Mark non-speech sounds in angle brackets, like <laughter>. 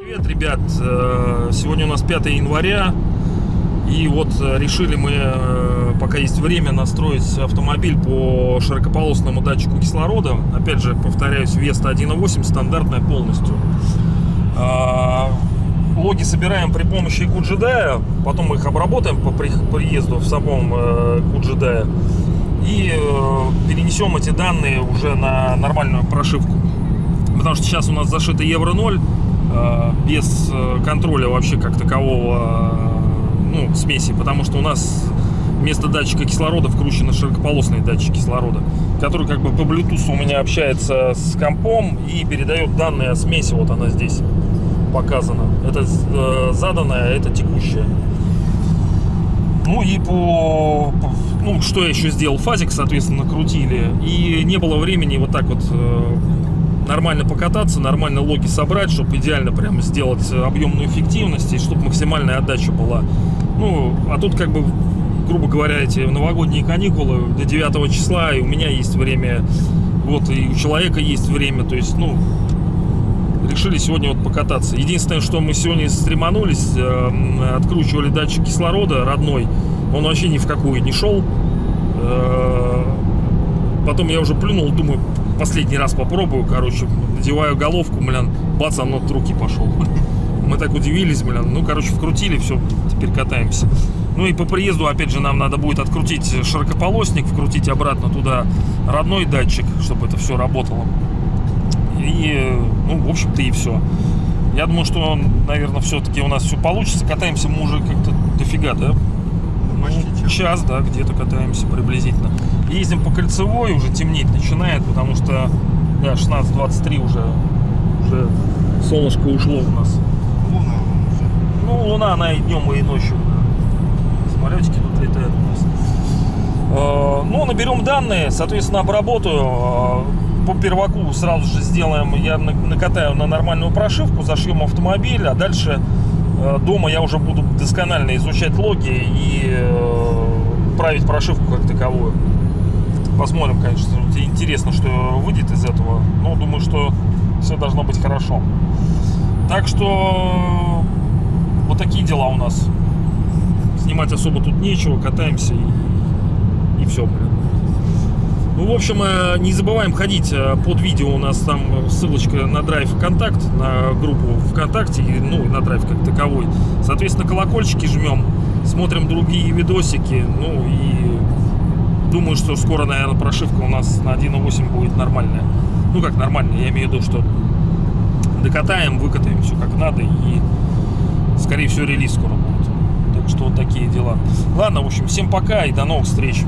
Привет, ребят! Э, Сегодня у нас 5 января. И вот э, решили мы, э, пока есть время, настроить автомобиль по широкополосному датчику кислорода. Опять же, повторяюсь, Веста 1.8, стандартная полностью. Логи собираем при помощи QGDA, потом мы их обработаем по при- приезду в самом э, QGDA и э, перенесем эти данные уже на нормальную прошивку. Потому что сейчас у нас зашито Евро 0, э, без э, контроля вообще как такового ну, смеси, потому что у нас вместо датчика кислорода вкручены широкополосные датчики кислорода, который как бы по Bluetooth у меня общается с компом и передает данные о смеси, вот она здесь показана. Это э, заданная, это текущая. Ну и по, ну что я еще сделал, фазик, соответственно, накрутили, и не было времени вот так вот э, нормально покататься, нормально логи собрать, чтобы идеально прямо сделать объемную эффективность и чтобы максимальная отдача была. Ну, а тут как бы, грубо говоря, эти новогодние каникулы до 9 числа, и у меня есть время, вот, и у человека есть время, то есть, ну, решили сегодня вот покататься. Единственное, что мы сегодня стреманулись, э, откручивали датчик кислорода родной, он вообще ни в какую не шел. Э, Потом я уже плюнул, думаю, последний раз попробую, короче, надеваю головку, блин, бац, оно от руки пошел. <laughs> Мы так удивились, блин, ну, короче, вкрутили, все, теперь катаемся. Ну и по приезду, опять же, нам надо будет открутить широкополосник, вкрутить обратно туда родной датчик, чтобы это все работало. И, э, ну, в общем-то, и все. Я думаю, что, наверное, все-таки у нас все получится. Катаемся мы уже как-то дофига, да? Ну, час, да, где-то катаемся приблизительно. Ездим по кольцевой, уже темнеть начинает, потому что, да, 16.23 уже, уже солнышко ушло у нас. Луна уже. Ну, луна, она и днем, и ночью. Самолетики тут летают у нас. Э, Ну, наберем данные, соответственно, обработаю. Э, По перваку сразу же сделаем, я на- накатаю на нормальную прошивку, зашьем автомобиль, а дальше э, дома я уже буду досконально изучать логи и э, править прошивку как таковую. Посмотрим, конечно, интересно, что выйдет из этого. Но думаю, что все должно быть хорошо. Так что вот такие дела у нас. Снимать особо тут нечего, катаемся и, и все, блин. В общем, э, не забываем ходить э, под видео. У нас там ссылочка на драйв ВКонтакт, на группу ВКонтакте, ну, на драйв как таковой. Соответственно, колокольчики жмем, смотрим другие видосики. Ну, и думаю, что скоро, наверное, прошивка у нас на 1.8 будет нормальная. Ну, как нормальная, я имею в виду, что докатаем, выкатаем все как надо и скорее всего релиз скоро будет. Так что вот такие дела. Ладно, в общем, всем пока и до новых встреч.